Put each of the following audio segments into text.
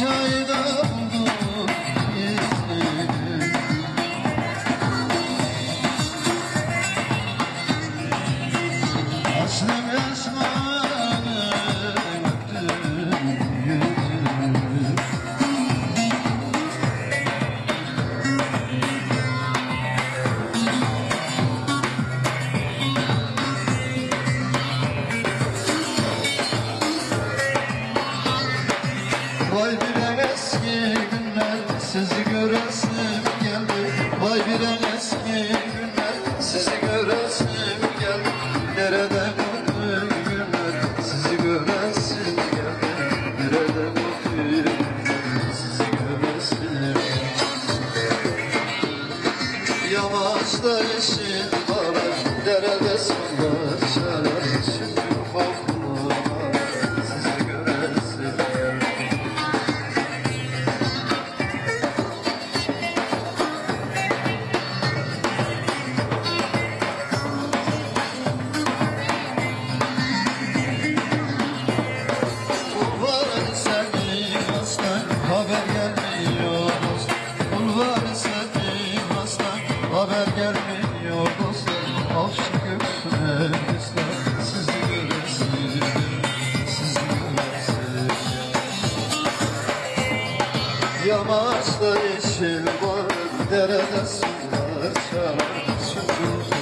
আশায় sizi göresim geldi. Vay bir eski günler. Sizi göresim geldi. Nerede mutlu günler? Sizi göresim geldi. Nerede günler? Sizi göresim Yamaçta yeşil bağlar. Derede gelmiyor dost Avşı göksüne ister sizi göresim sizi göresim Yamaçta yeşil var derede sular çalar Sözüm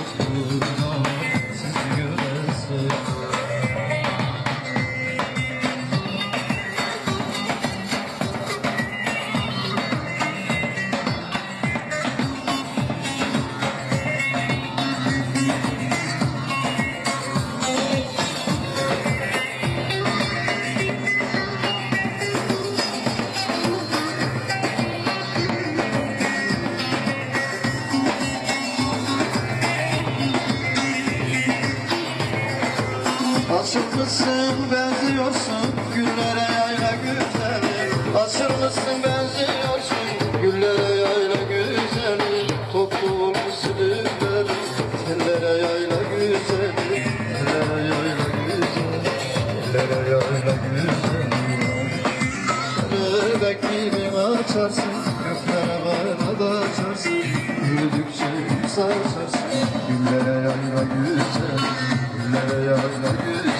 Açılmışsın benziyorsun güllere yayla güzeli Açılmışsın benziyorsun güllere yayla güzeli Toplu olmuşsun ürleri tellere yayla güzeli Tellere yayla güzeli Tellere yayla güzeli Bebek gibi açarsın Göklere bana da açarsın. Yürüdükçe sarsarsın Güllere yayla güzel Güllere yayla güzel